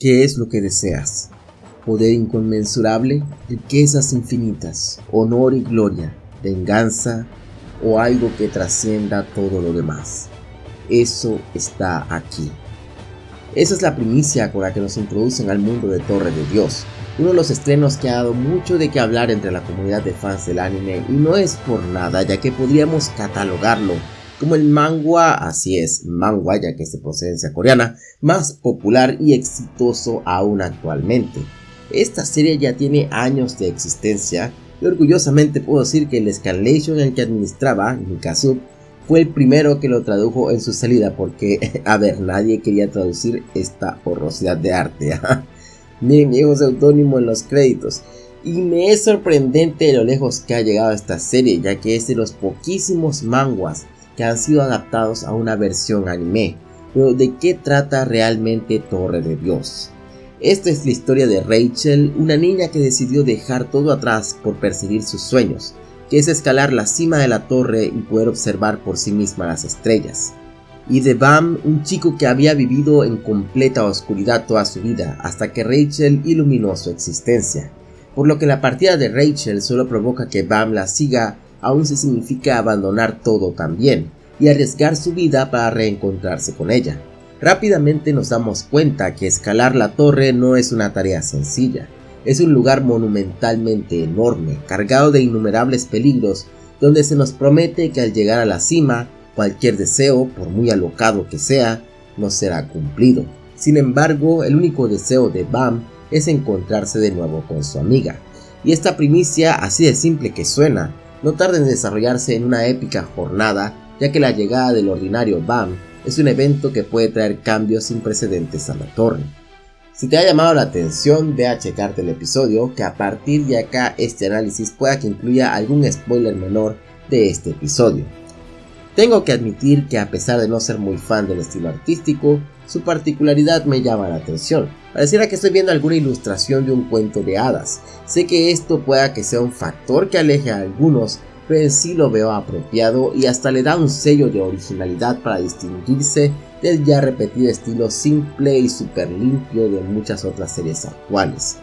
¿Qué es lo que deseas? ¿Poder inconmensurable? ¿Riquezas infinitas? ¿Honor y gloria? ¿Venganza? ¿O algo que trascienda todo lo demás? Eso está aquí. Esa es la primicia con la que nos introducen al mundo de Torre de Dios, uno de los estrenos que ha dado mucho de qué hablar entre la comunidad de fans del anime y no es por nada ya que podríamos catalogarlo como el manga, así es, manga ya que es de procedencia coreana, más popular y exitoso aún actualmente. Esta serie ya tiene años de existencia y orgullosamente puedo decir que el Scanlation en el que administraba, Mikazub, fue el primero que lo tradujo en su salida porque, a ver, nadie quería traducir esta horrosidad de arte. Miren mi seudónimo en los créditos. Y me es sorprendente lo lejos que ha llegado esta serie, ya que es de los poquísimos manguas que han sido adaptados a una versión anime. Pero ¿de qué trata realmente Torre de Dios? Esta es la historia de Rachel, una niña que decidió dejar todo atrás por perseguir sus sueños, que es escalar la cima de la torre y poder observar por sí misma las estrellas. Y de Bam, un chico que había vivido en completa oscuridad toda su vida hasta que Rachel iluminó su existencia. Por lo que la partida de Rachel solo provoca que Bam la siga aún se significa abandonar todo también y arriesgar su vida para reencontrarse con ella. Rápidamente nos damos cuenta que escalar la torre no es una tarea sencilla, es un lugar monumentalmente enorme, cargado de innumerables peligros, donde se nos promete que al llegar a la cima, cualquier deseo, por muy alocado que sea, no será cumplido. Sin embargo, el único deseo de Bam es encontrarse de nuevo con su amiga. Y esta primicia, así de simple que suena, no tarda en desarrollarse en una épica jornada, ya que la llegada del ordinario BAM es un evento que puede traer cambios sin precedentes a la torre. Si te ha llamado la atención, ve a checarte el episodio, que a partir de acá este análisis pueda que incluya algún spoiler menor de este episodio. Tengo que admitir que a pesar de no ser muy fan del estilo artístico, su particularidad me llama la atención. Pareciera que estoy viendo alguna ilustración de un cuento de hadas. Sé que esto pueda que sea un factor que aleje a algunos, pero en sí lo veo apropiado y hasta le da un sello de originalidad para distinguirse del ya repetido estilo simple y super limpio de muchas otras series actuales.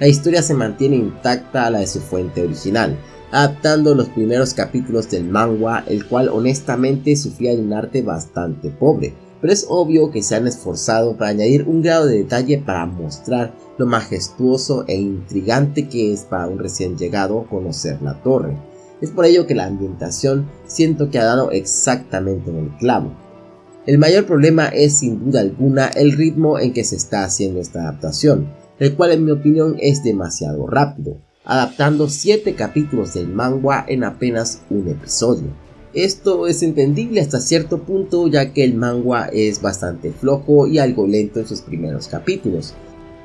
La historia se mantiene intacta a la de su fuente original, adaptando los primeros capítulos del manga, el cual honestamente sufría de un arte bastante pobre, pero es obvio que se han esforzado para añadir un grado de detalle para mostrar lo majestuoso e intrigante que es para un recién llegado conocer la torre. Es por ello que la ambientación siento que ha dado exactamente en el clavo. El mayor problema es sin duda alguna el ritmo en que se está haciendo esta adaptación, el cual en mi opinión es demasiado rápido adaptando 7 capítulos del manga en apenas un episodio. Esto es entendible hasta cierto punto ya que el manga es bastante flojo y algo lento en sus primeros capítulos,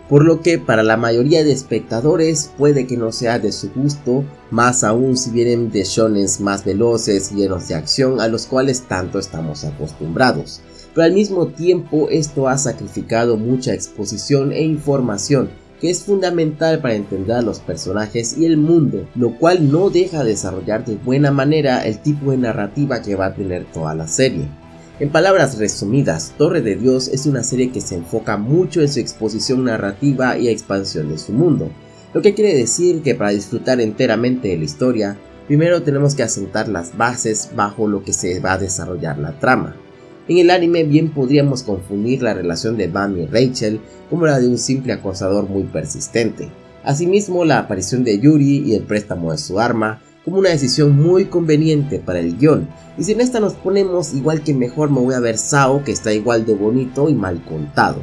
por lo que para la mayoría de espectadores puede que no sea de su gusto, más aún si vienen de shonens más veloces y llenos de acción a los cuales tanto estamos acostumbrados. Pero al mismo tiempo esto ha sacrificado mucha exposición e información que es fundamental para entender a los personajes y el mundo, lo cual no deja de desarrollar de buena manera el tipo de narrativa que va a tener toda la serie. En palabras resumidas, Torre de Dios es una serie que se enfoca mucho en su exposición narrativa y expansión de su mundo, lo que quiere decir que para disfrutar enteramente de la historia, primero tenemos que asentar las bases bajo lo que se va a desarrollar la trama. En el anime bien podríamos confundir la relación de Bam y Rachel como la de un simple acosador muy persistente. Asimismo, la aparición de Yuri y el préstamo de su arma como una decisión muy conveniente para el guion. Y si en esta nos ponemos igual que mejor me voy a ver Sao que está igual de bonito y mal contado.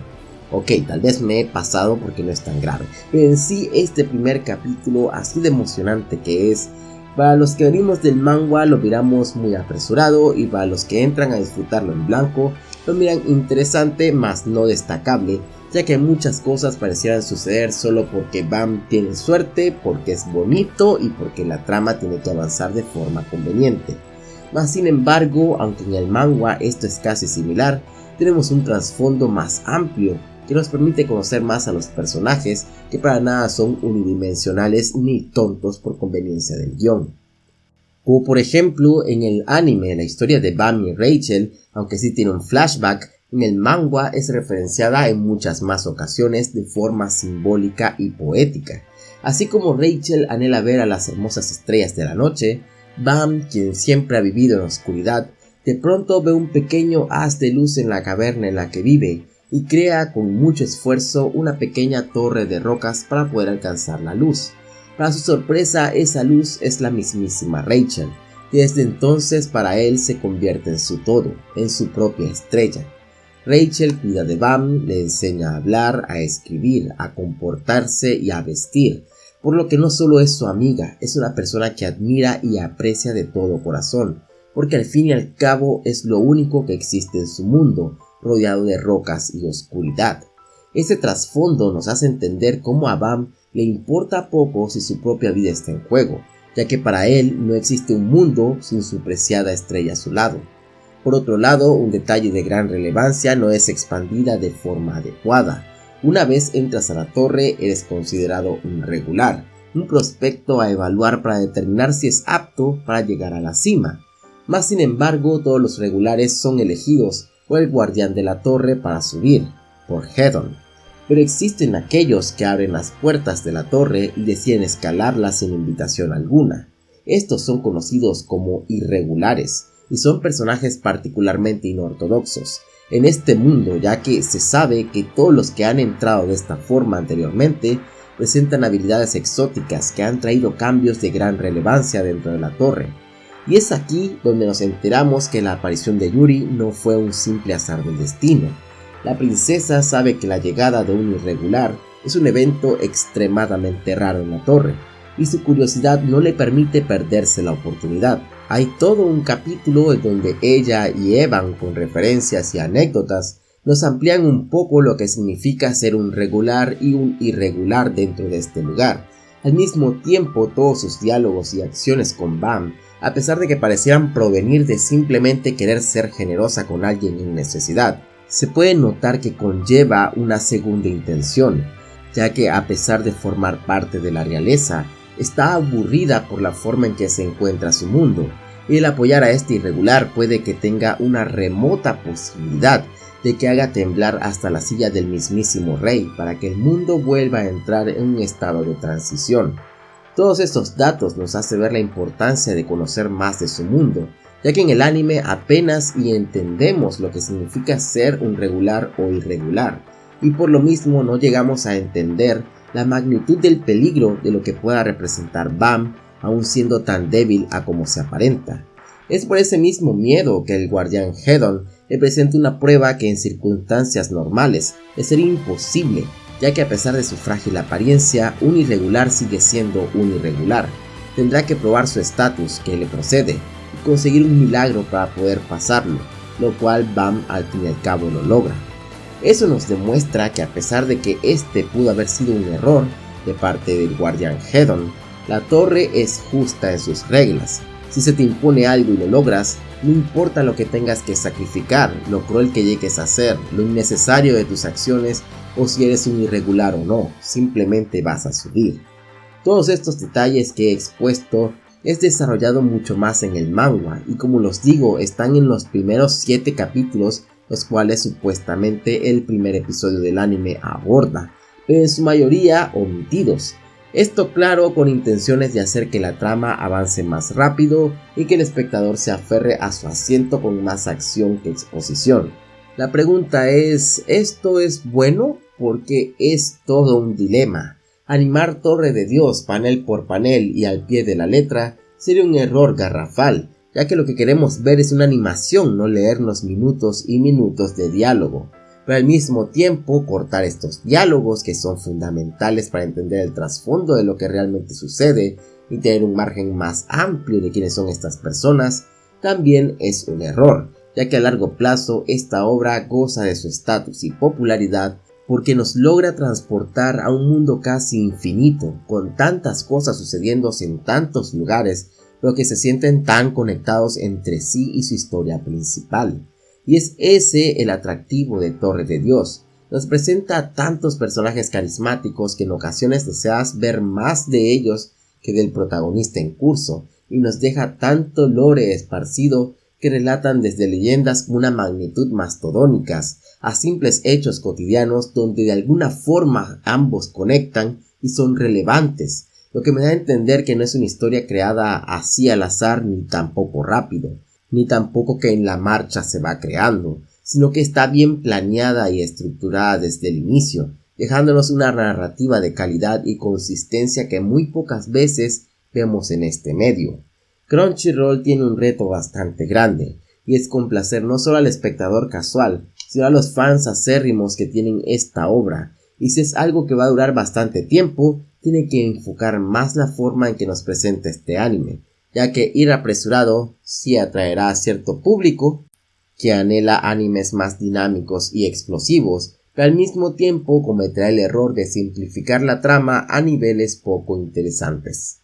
Ok, tal vez me he pasado porque no es tan grave, pero en sí este primer capítulo, así de emocionante que es, para los que venimos del manga lo miramos muy apresurado y para los que entran a disfrutarlo en blanco lo miran interesante mas no destacable ya que muchas cosas parecieran suceder solo porque Bam tiene suerte, porque es bonito y porque la trama tiene que avanzar de forma conveniente. Mas sin embargo, aunque en el manga esto es casi similar, tenemos un trasfondo más amplio que nos permite conocer más a los personajes que para nada son unidimensionales ni tontos por conveniencia del guion. Como por ejemplo en el anime la historia de Bam y Rachel, aunque sí tiene un flashback, En el manga es referenciada en muchas más ocasiones de forma simbólica y poética. Así como Rachel anhela ver a las hermosas estrellas de la noche, Bam, quien siempre ha vivido en la oscuridad, de pronto ve un pequeño haz de luz en la caverna en la que vive y crea con mucho esfuerzo una pequeña torre de rocas para poder alcanzar la luz. Para su sorpresa, esa luz es la mismísima Rachel, y desde entonces para él se convierte en su todo, en su propia estrella. Rachel cuida de Bam, le enseña a hablar, a escribir, a comportarse y a vestir, por lo que no solo es su amiga, es una persona que admira y aprecia de todo corazón, porque al fin y al cabo es lo único que existe en su mundo, rodeado de rocas y oscuridad. Ese trasfondo nos hace entender cómo a Bam le importa poco si su propia vida está en juego, ya que para él no existe un mundo sin su preciada estrella a su lado. Por otro lado, un detalle de gran relevancia no es expandida de forma adecuada. Una vez entras a la torre eres considerado un regular, un prospecto a evaluar para determinar si es apto para llegar a la cima. Más sin embargo, todos los regulares son elegidos por el guardián de la torre para subir, por Hedon. Pero existen aquellos que abren las puertas de la torre y deciden escalarlas sin invitación alguna. Estos son conocidos como irregulares, y son personajes particularmente inortodoxos en este mundo, ya que se sabe que todos los que han entrado de esta forma anteriormente presentan habilidades exóticas que han traído cambios de gran relevancia dentro de la torre. Y es aquí donde nos enteramos que la aparición de Yuri no fue un simple azar del destino. La princesa sabe que la llegada de un irregular es un evento extremadamente raro en la torre, y su curiosidad no le permite perderse la oportunidad. Hay todo un capítulo en donde ella y Evan, con referencias y anécdotas, nos amplían un poco lo que significa ser un regular y un irregular dentro de este lugar. Al mismo tiempo, todos sus diálogos y acciones con Bam, a pesar de que parecieran provenir de simplemente querer ser generosa con alguien en necesidad, se puede notar que conlleva una segunda intención, ya que a pesar de formar parte de la realeza, está aburrida por la forma en que se encuentra su mundo, y el apoyar a este irregular puede que tenga una remota posibilidad de que haga temblar hasta la silla del mismísimo rey para que el mundo vuelva a entrar en un estado de transición. Todos estos datos nos hace ver la importancia de conocer más de su mundo, ya que en el anime apenas y entendemos lo que significa ser un regular o irregular, y por lo mismo no llegamos a entender la magnitud del peligro de lo que pueda representar Bam, aun siendo tan débil a como se aparenta. Es por ese mismo miedo que el guardián Hedon le presenta una prueba que en circunstancias normales es ser imposible, ya que a pesar de su frágil apariencia, un irregular sigue siendo un irregular. Tendrá que probar su estatus que le procede y conseguir un milagro para poder pasarlo, lo cual Bam al fin y al cabo lo logra. Eso nos demuestra que a pesar de que este pudo haber sido un error de parte del guardián Hedon, la torre es justa en sus reglas. Si se te impone algo y lo logras, no importa lo que tengas que sacrificar, lo cruel que llegues a ser, lo innecesario de tus acciones o si eres un irregular o no, simplemente vas a subir. Todos estos detalles que he expuesto es desarrollado mucho más en el manga y como los digo están en los primeros 7 capítulos los cuales supuestamente el primer episodio del anime aborda, pero en su mayoría omitidos. Esto claro con intenciones de hacer que la trama avance más rápido y que el espectador se aferre a su asiento con más acción que exposición. La pregunta es, ¿esto es bueno? Porque es todo un dilema. Animar Torre de Dios panel por panel y al pie de la letra sería un error garrafal, ya que lo que queremos ver es una animación, no leernos minutos y minutos de diálogo, pero al mismo tiempo cortar estos diálogos que son fundamentales para entender el trasfondo de lo que realmente sucede y tener un margen más amplio de quiénes son estas personas, también es un error, ya que a largo plazo esta obra goza de su estatus y popularidad porque nos logra transportar a un mundo casi infinito, con tantas cosas sucediendo en tantos lugares pero que se sienten tan conectados entre sí y su historia principal. Y es ese el atractivo de Torre de Dios. Nos presenta tantos personajes carismáticos que en ocasiones deseas ver más de ellos que del protagonista en curso, y nos deja tanto lore esparcido que relatan desde leyendas una magnitud mastodónicas a simples hechos cotidianos donde de alguna forma ambos conectan y son relevantes, lo que me da a entender que no es una historia creada así al azar ni tampoco rápido, ni tampoco que en la marcha se va creando, sino que está bien planeada y estructurada desde el inicio, dejándonos una narrativa de calidad y consistencia que muy pocas veces vemos en este medio. Crunchyroll tiene un reto bastante grande, y es complacer no solo al espectador casual, sino a los fans acérrimos que tienen esta obra, y si es algo que va a durar bastante tiempo, tiene que enfocar más la forma en que nos presenta este anime, ya que ir apresurado sí atraerá a cierto público que anhela animes más dinámicos y explosivos, pero al mismo tiempo cometerá el error de simplificar la trama a niveles poco interesantes.